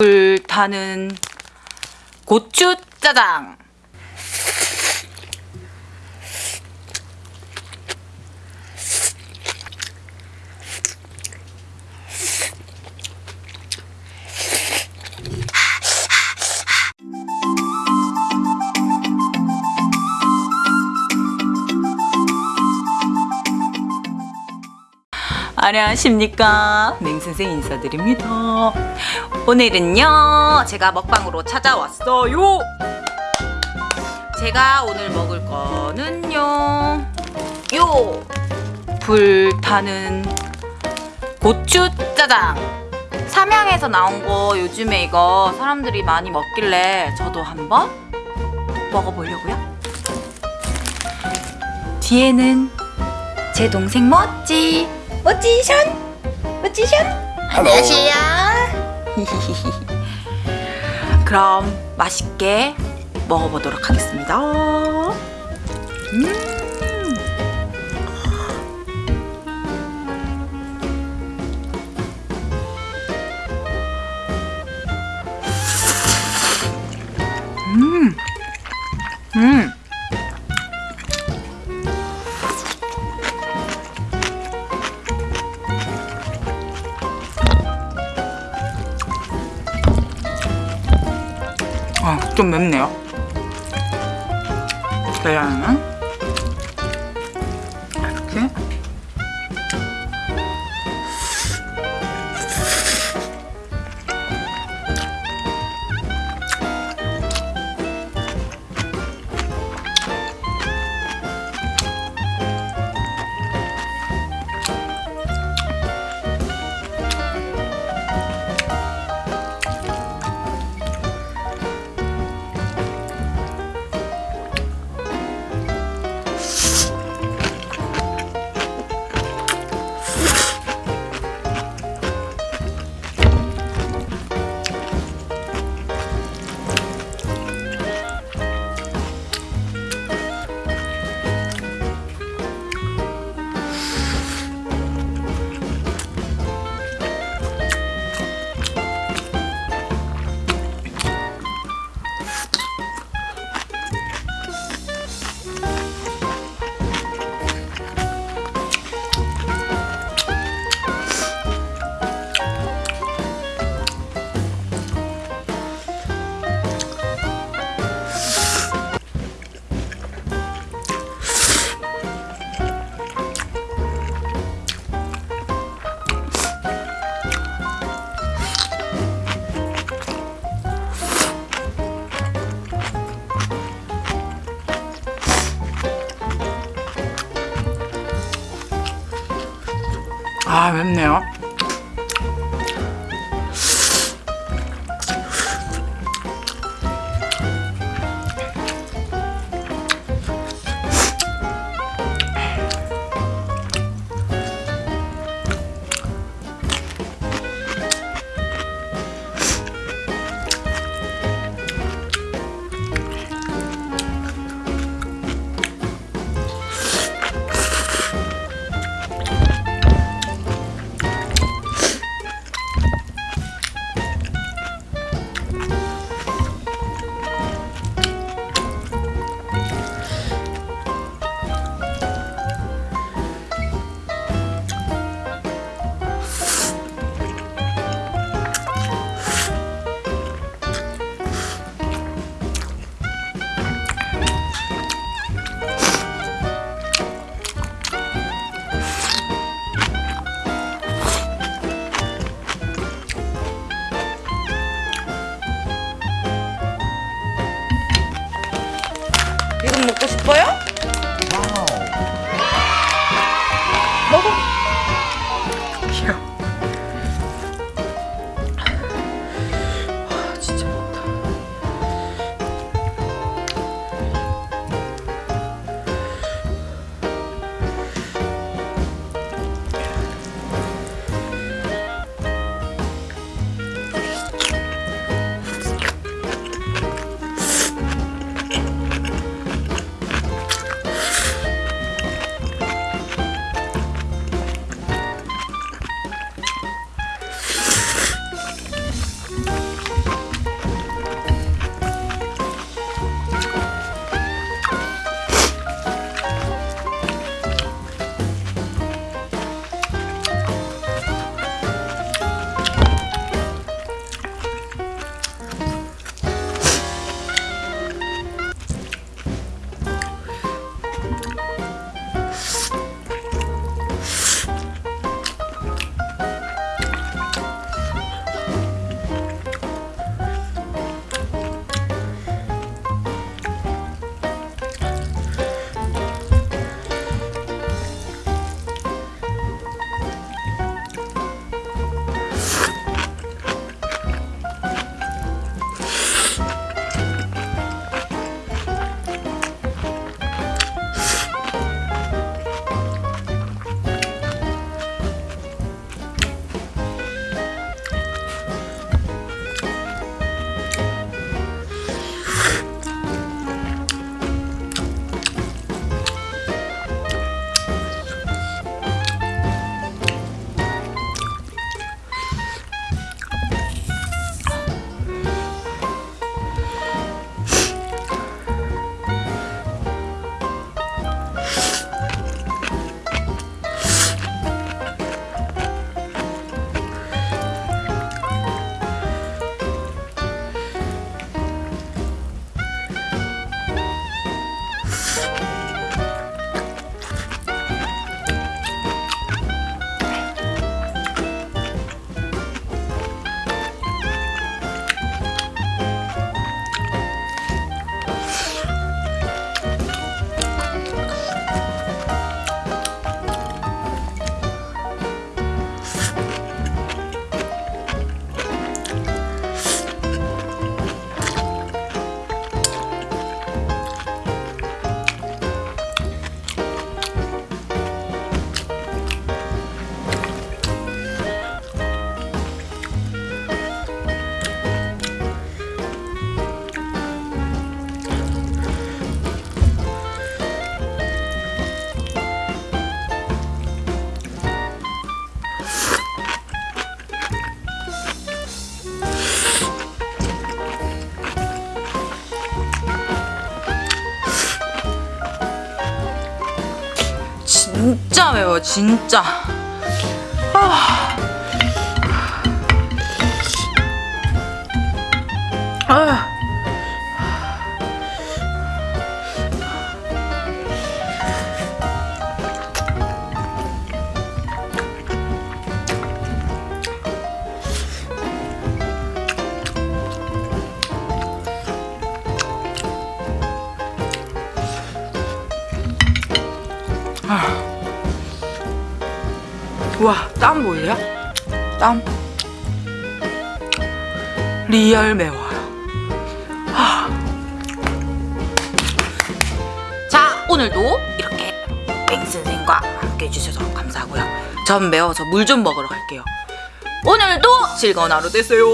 불타는 고추 짜장. 안녕하십니까 맹선생 인사드립니다 오늘은요 제가 먹방으로 찾아왔어요. 제가 오늘 먹을 거는요 요 불타는 고추 짜장. 삼양에서 나온 거 요즘에 이거 사람들이 많이 먹길래 저도 한번 먹어보려고요. 뒤에는 제 동생 멋지 멋지션? 멋지션? 안녕하세요 그럼 맛있게 먹어보도록 하겠습니다 음. 음. 음. 좀 맵네요. 계란은 이렇게 아 맵네요. 싶어요? 진짜 매워 진짜 와, 땀 보이세요? 땀. real 매워요. 하. 자, 오늘도 이렇게 뱅 선생과 함께 해주셔서 감사하고요. 전 매워서 물 좀 먹으러 갈게요. 오늘도 즐거운 하루 되세요.